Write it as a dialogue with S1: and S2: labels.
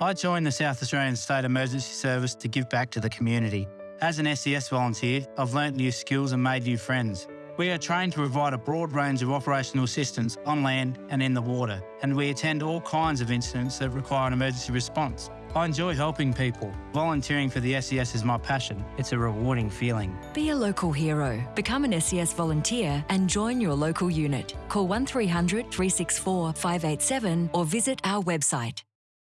S1: I joined the South Australian State Emergency Service to give back to the community. As an SES volunteer, I've learnt new skills and made new friends. We are trained to provide a broad range of operational assistance on land and in the water, and we attend all kinds of incidents that require an emergency response. I enjoy helping people. Volunteering for the SES is my passion. It's a rewarding feeling.
S2: Be a local hero. Become an SES volunteer and join your local unit. Call 1300 364 587 or visit our website.